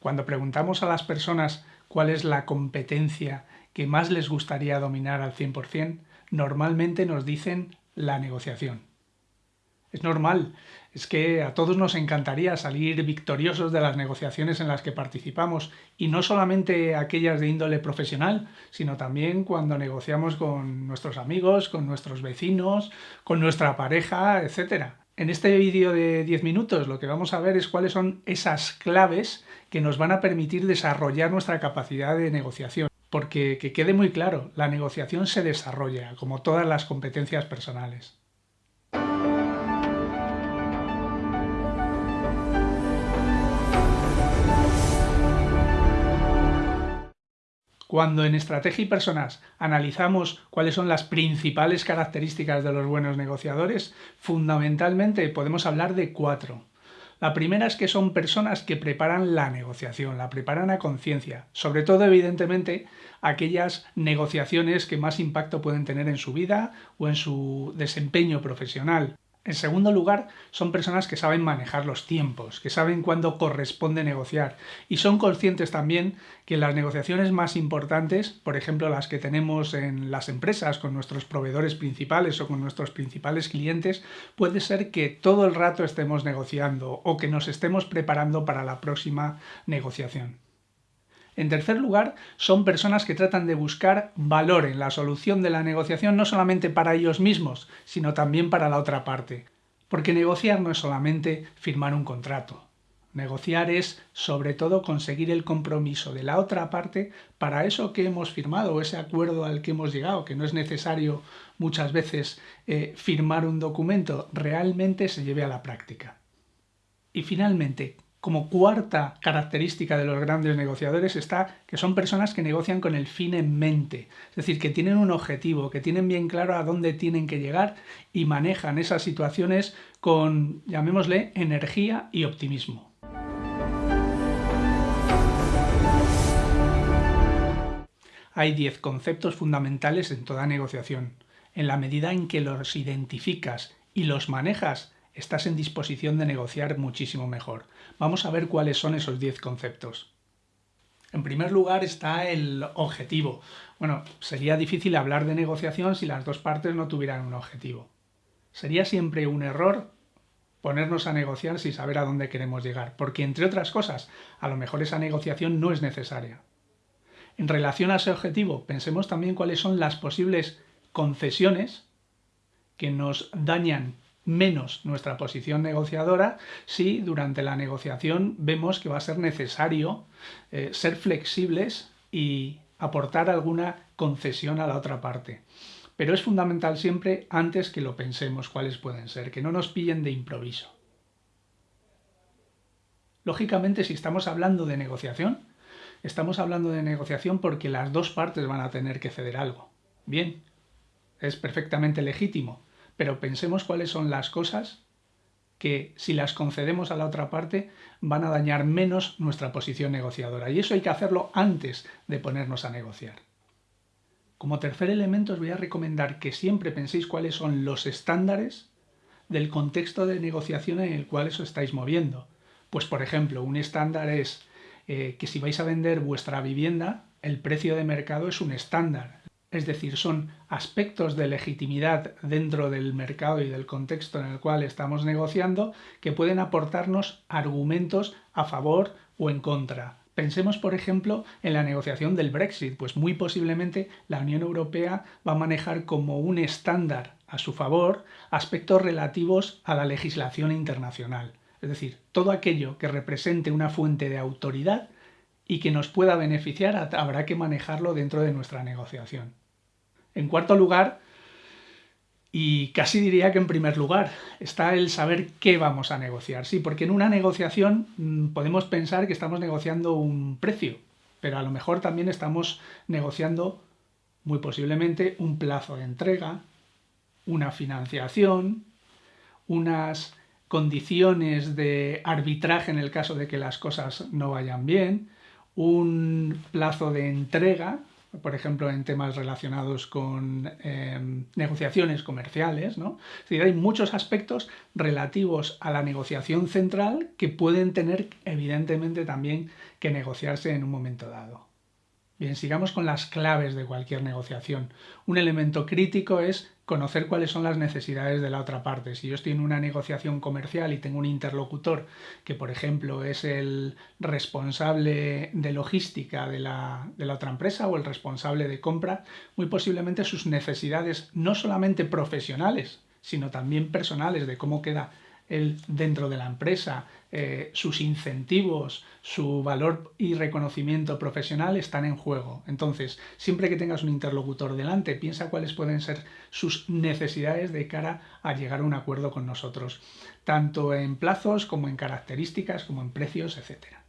Cuando preguntamos a las personas cuál es la competencia que más les gustaría dominar al 100%, normalmente nos dicen la negociación. Es normal, es que a todos nos encantaría salir victoriosos de las negociaciones en las que participamos, y no solamente aquellas de índole profesional, sino también cuando negociamos con nuestros amigos, con nuestros vecinos, con nuestra pareja, etc. En este vídeo de 10 minutos lo que vamos a ver es cuáles son esas claves que nos van a permitir desarrollar nuestra capacidad de negociación. Porque que quede muy claro, la negociación se desarrolla, como todas las competencias personales. Cuando en estrategia y personas analizamos cuáles son las principales características de los buenos negociadores, fundamentalmente podemos hablar de cuatro. La primera es que son personas que preparan la negociación, la preparan a conciencia, sobre todo evidentemente aquellas negociaciones que más impacto pueden tener en su vida o en su desempeño profesional. En segundo lugar, son personas que saben manejar los tiempos, que saben cuándo corresponde negociar y son conscientes también que las negociaciones más importantes, por ejemplo las que tenemos en las empresas con nuestros proveedores principales o con nuestros principales clientes, puede ser que todo el rato estemos negociando o que nos estemos preparando para la próxima negociación. En tercer lugar, son personas que tratan de buscar valor en la solución de la negociación no solamente para ellos mismos, sino también para la otra parte. Porque negociar no es solamente firmar un contrato. Negociar es, sobre todo, conseguir el compromiso de la otra parte para eso que hemos firmado o ese acuerdo al que hemos llegado, que no es necesario muchas veces eh, firmar un documento, realmente se lleve a la práctica. Y finalmente, como cuarta característica de los grandes negociadores está que son personas que negocian con el fin en mente, es decir, que tienen un objetivo, que tienen bien claro a dónde tienen que llegar y manejan esas situaciones con, llamémosle, energía y optimismo. Hay 10 conceptos fundamentales en toda negociación. En la medida en que los identificas y los manejas, estás en disposición de negociar muchísimo mejor. Vamos a ver cuáles son esos 10 conceptos. En primer lugar está el objetivo. Bueno, sería difícil hablar de negociación si las dos partes no tuvieran un objetivo. Sería siempre un error ponernos a negociar sin saber a dónde queremos llegar, porque entre otras cosas, a lo mejor esa negociación no es necesaria. En relación a ese objetivo, pensemos también cuáles son las posibles concesiones que nos dañan menos nuestra posición negociadora si durante la negociación vemos que va a ser necesario eh, ser flexibles y aportar alguna concesión a la otra parte. Pero es fundamental siempre antes que lo pensemos cuáles pueden ser, que no nos pillen de improviso. Lógicamente, si estamos hablando de negociación, estamos hablando de negociación porque las dos partes van a tener que ceder algo. Bien, es perfectamente legítimo, pero pensemos cuáles son las cosas que si las concedemos a la otra parte van a dañar menos nuestra posición negociadora. Y eso hay que hacerlo antes de ponernos a negociar. Como tercer elemento os voy a recomendar que siempre penséis cuáles son los estándares del contexto de negociación en el cual os estáis moviendo. Pues por ejemplo, un estándar es eh, que si vais a vender vuestra vivienda, el precio de mercado es un estándar es decir, son aspectos de legitimidad dentro del mercado y del contexto en el cual estamos negociando que pueden aportarnos argumentos a favor o en contra. Pensemos, por ejemplo, en la negociación del Brexit, pues muy posiblemente la Unión Europea va a manejar como un estándar a su favor aspectos relativos a la legislación internacional. Es decir, todo aquello que represente una fuente de autoridad y que nos pueda beneficiar habrá que manejarlo dentro de nuestra negociación. En cuarto lugar, y casi diría que en primer lugar, está el saber qué vamos a negociar. Sí, porque en una negociación mm, podemos pensar que estamos negociando un precio, pero a lo mejor también estamos negociando muy posiblemente un plazo de entrega, una financiación, unas condiciones de arbitraje en el caso de que las cosas no vayan bien, un plazo de entrega por ejemplo, en temas relacionados con em, negociaciones comerciales. ¿no? Es decir, hay muchos aspectos relativos a la negociación central que pueden tener, evidentemente, también que negociarse en un momento dado. Bien, sigamos con las claves de cualquier negociación. Un elemento crítico es conocer cuáles son las necesidades de la otra parte. Si yo estoy en una negociación comercial y tengo un interlocutor que, por ejemplo, es el responsable de logística de la, de la otra empresa o el responsable de compra, muy posiblemente sus necesidades no solamente profesionales, sino también personales de cómo queda él dentro de la empresa, eh, sus incentivos, su valor y reconocimiento profesional están en juego. Entonces, siempre que tengas un interlocutor delante, piensa cuáles pueden ser sus necesidades de cara a llegar a un acuerdo con nosotros, tanto en plazos como en características, como en precios, etcétera.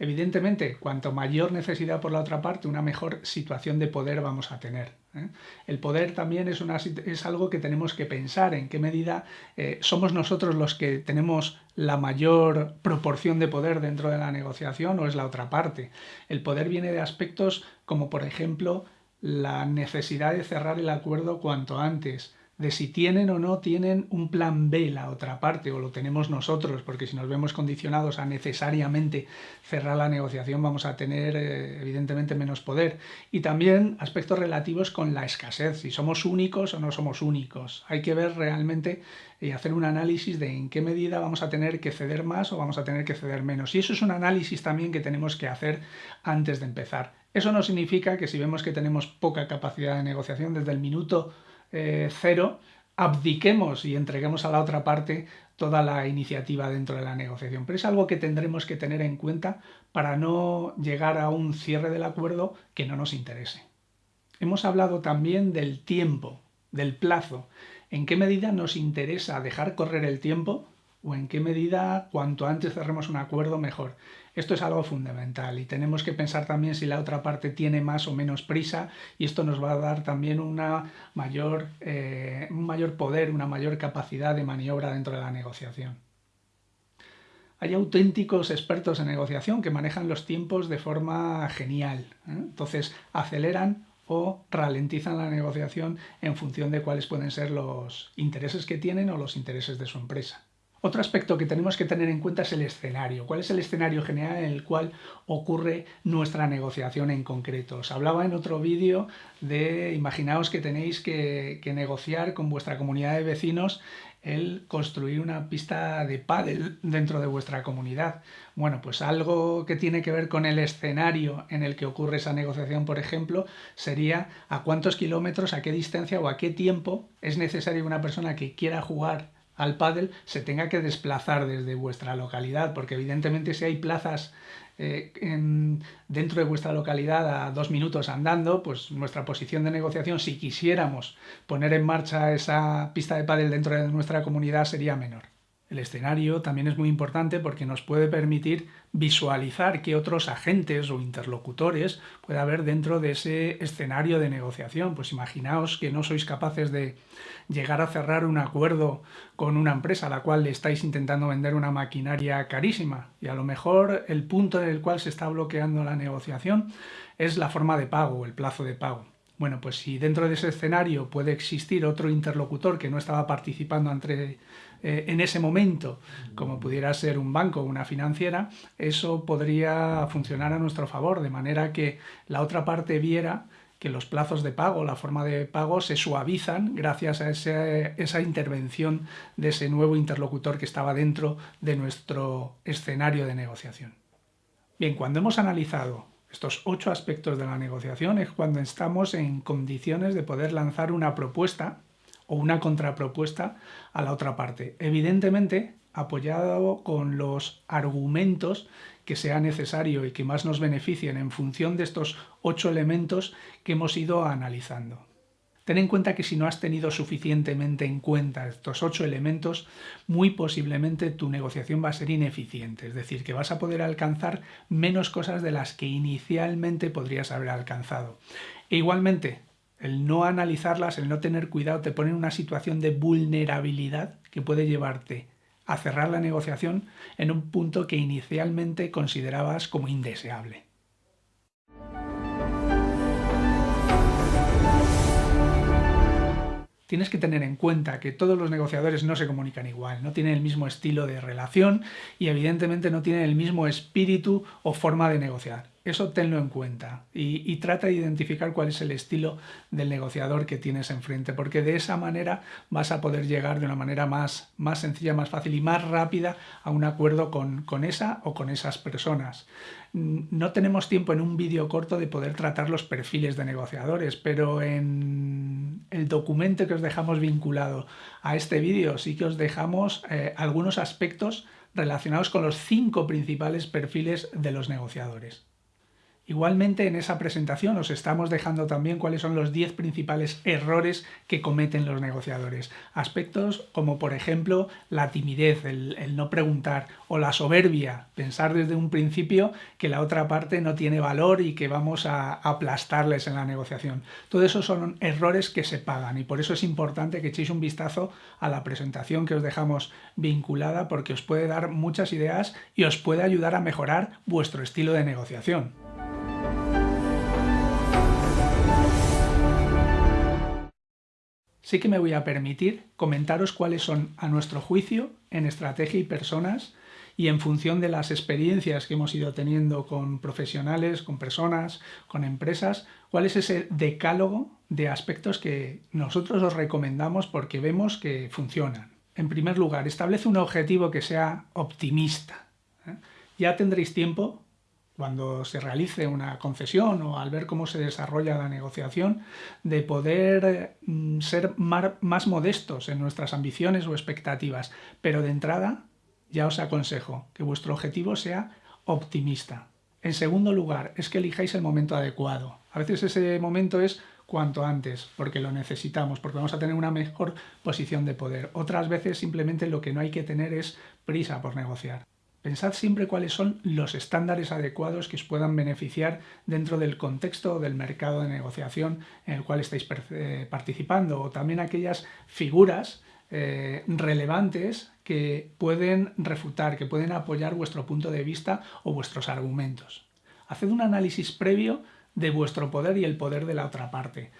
Evidentemente, cuanto mayor necesidad por la otra parte, una mejor situación de poder vamos a tener. ¿eh? El poder también es, algo que tenemos que pensar, en qué medida eh, somos nosotros los que tenemos la mayor proporción de poder dentro de la negociación o es la otra parte. El poder viene de aspectos como, por ejemplo, la necesidad de cerrar el acuerdo cuanto antes, de si tienen o no tienen un plan B la otra parte o lo tenemos nosotros, porque si nos vemos condicionados a necesariamente cerrar la negociación vamos a tener eh, evidentemente menos poder. Y también aspectos relativos con la escasez, si somos únicos o no somos únicos. Hay que ver realmente y hacer un análisis de en qué medida vamos a tener que ceder más o vamos a tener que ceder menos. Y eso es un análisis también que tenemos que hacer antes de empezar. Eso no significa que si vemos que tenemos poca capacidad de negociación desde el minuto eh, cero, abdiquemos y entreguemos a la otra parte toda la iniciativa dentro de la negociación. Pero es algo que tendremos que tener en cuenta para no llegar a un cierre del acuerdo que no nos interese. Hemos hablado también del tiempo, del plazo. ¿En qué medida nos interesa dejar correr el tiempo o en qué medida cuanto antes cerremos un acuerdo mejor? Esto es algo fundamental y tenemos que pensar también si la otra parte tiene más o menos prisa y esto nos va a dar también una mayor, eh, un mayor poder, una mayor capacidad de maniobra dentro de la negociación. Hay auténticos expertos en negociación que manejan los tiempos de forma genial. ¿eh? Entonces aceleran o ralentizan la negociación en función de cuáles pueden ser los intereses que tienen o los intereses de su empresa. Otro aspecto que tenemos que tener en cuenta es el escenario. ¿Cuál es el escenario general en el cual ocurre nuestra negociación en concreto? Os hablaba en otro vídeo de, imaginaos que tenéis que, negociar con vuestra comunidad de vecinos el construir una pista de pádel dentro de vuestra comunidad. Bueno, pues algo que tiene que ver con el escenario en el que ocurre esa negociación, por ejemplo, sería a cuántos kilómetros, a qué distancia o a qué tiempo es necesario una persona que quiera jugar al pádel se tenga que desplazar desde vuestra localidad, porque evidentemente si hay plazas eh, dentro de vuestra localidad a dos minutos andando, pues nuestra posición de negociación, si quisiéramos poner en marcha esa pista de pádel dentro de nuestra comunidad, sería menor. El escenario también es muy importante porque nos puede permitir visualizar qué otros agentes o interlocutores puede haber dentro de ese escenario de negociación. Pues imaginaos que no sois capaces de llegar a cerrar un acuerdo con una empresa a la cual le estáis intentando vender una maquinaria carísima y a lo mejor el punto en el cual se está bloqueando la negociación es la forma de pago, el plazo de pago. Bueno, pues si dentro de ese escenario puede existir otro interlocutor que no estaba participando entre, eh, en ese momento, como pudiera ser un banco o una financiera, eso podría funcionar a nuestro favor, de manera que la otra parte viera que los plazos de pago, la forma de pago se suavizan gracias a esa intervención de ese nuevo interlocutor que estaba dentro de nuestro escenario de negociación. Bien, cuando hemos analizado estos ocho aspectos de la negociación es cuando estamos en condiciones de poder lanzar una propuesta o una contrapropuesta a la otra parte. Evidentemente, apoyado con los argumentos que sea necesario y que más nos beneficien en función de estos ocho elementos que hemos ido analizando. Ten en cuenta que si no has tenido suficientemente en cuenta estos ocho elementos, muy posiblemente tu negociación va a ser ineficiente, es decir, que vas a poder alcanzar menos cosas de las que inicialmente podrías haber alcanzado. E igualmente, el no analizarlas, el no tener cuidado, te pone en una situación de vulnerabilidad que puede llevarte a cerrar la negociación en un punto que inicialmente considerabas como indeseable. tienes que tener en cuenta que todos los negociadores no se comunican igual, no tienen el mismo estilo de relación y evidentemente no tienen el mismo espíritu o forma de negociar. Eso tenlo en cuenta y, trata de identificar cuál es el estilo del negociador que tienes enfrente, porque de esa manera vas a poder llegar de una manera más, sencilla, más fácil y más rápida a un acuerdo con, esa o con esas personas. No tenemos tiempo en un vídeo corto de poder tratar los perfiles de negociadores, pero en el documento que os dejamos vinculado a este vídeo sí que os dejamos eh, algunos aspectos relacionados con los cinco principales perfiles de los negociadores. Igualmente en esa presentación os estamos dejando también cuáles son los 10 principales errores que cometen los negociadores. Aspectos como por ejemplo la timidez, el, no preguntar o la soberbia, pensar desde un principio que la otra parte no tiene valor y que vamos a aplastarles en la negociación. Todo eso son errores que se pagan y por eso es importante que echéis un vistazo a la presentación que os dejamos vinculada porque os puede dar muchas ideas y os puede ayudar a mejorar vuestro estilo de negociación. Sí que me voy a permitir comentaros cuáles son, a nuestro juicio, en estrategia y personas, y en función de las experiencias que hemos ido teniendo con profesionales, con personas, con empresas, cuál es ese decálogo de aspectos que nosotros os recomendamos porque vemos que funcionan. En primer lugar, establece un objetivo que sea optimista. ¿eh? Ya tendréis tiempo cuando se realice una concesión o al ver cómo se desarrolla la negociación, de poder mm, ser más modestos en nuestras ambiciones o expectativas. Pero de entrada, ya os aconsejo que vuestro objetivo sea optimista. En segundo lugar, es que elijáis el momento adecuado. A veces ese momento es cuanto antes, porque lo necesitamos, porque vamos a tener una mejor posición de poder. Otras veces simplemente lo que no hay que tener es prisa por negociar. Pensad siempre cuáles son los estándares adecuados que os puedan beneficiar dentro del contexto del mercado de negociación en el cual estáis eh, participando o también aquellas figuras eh, relevantes que pueden refutar, que pueden apoyar vuestro punto de vista o vuestros argumentos. Haced un análisis previo de vuestro poder y el poder de la otra parte,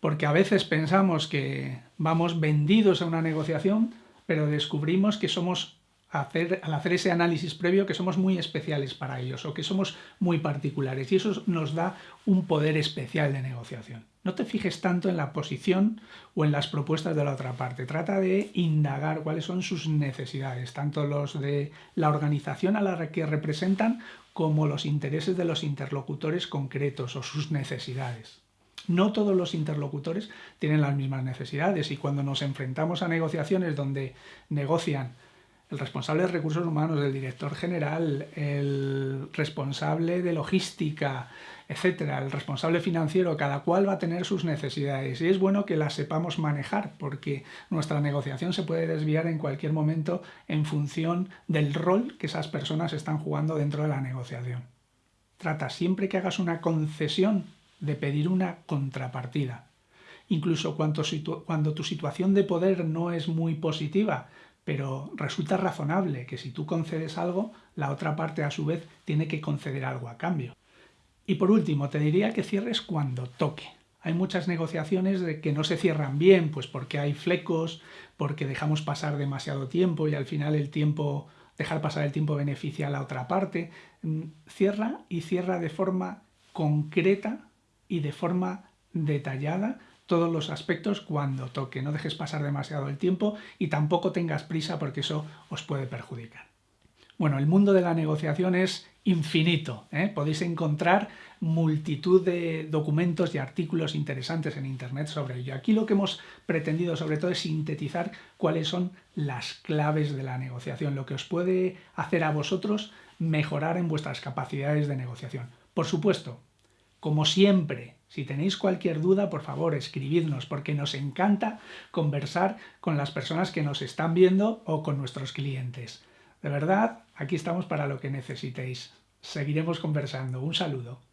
porque a veces pensamos que vamos vendidos a una negociación, pero descubrimos que somos al hacer ese análisis previo que somos muy especiales para ellos o que somos muy particulares y eso nos da un poder especial de negociación. No te fijes tanto en la posición o en las propuestas de la otra parte, trata de indagar cuáles son sus necesidades, tanto los de la organización a la que representan como los intereses de los interlocutores concretos o sus necesidades. No todos los interlocutores tienen las mismas necesidades y cuando nos enfrentamos a negociaciones donde negocian el responsable de recursos humanos, el director general, el responsable de logística, etcétera, el responsable financiero, cada cual va a tener sus necesidades y es bueno que las sepamos manejar porque nuestra negociación se puede desviar en cualquier momento en función del rol que esas personas están jugando dentro de la negociación. Trata siempre que hagas una concesión de pedir una contrapartida. Incluso cuando, cuando tu situación de poder no es muy positiva, pero resulta razonable que si tú concedes algo, la otra parte a su vez tiene que conceder algo a cambio. Y por último, te diría que cierres cuando toque. Hay muchas negociaciones de que no se cierran bien, pues porque hay flecos, porque dejamos pasar demasiado tiempo y al final el tiempo, dejar pasar el tiempo beneficia a la otra parte. Mm, cierra y cierra de forma concreta y de forma detallada todos los aspectos cuando toque. No dejes pasar demasiado el tiempo y tampoco tengas prisa porque eso os puede perjudicar. Bueno, el mundo de la negociación es infinito. ¿eh? Podéis encontrar multitud de documentos y artículos interesantes en Internet sobre ello. Aquí lo que hemos pretendido sobre todo es sintetizar cuáles son las claves de la negociación, lo que os puede hacer a vosotros mejorar en vuestras capacidades de negociación. Por supuesto, como siempre, si tenéis cualquier duda, por favor, escribidnos, porque nos encanta conversar con las personas que nos están viendo o con nuestros clientes. De verdad, aquí estamos para lo que necesitéis. Seguiremos conversando. Un saludo.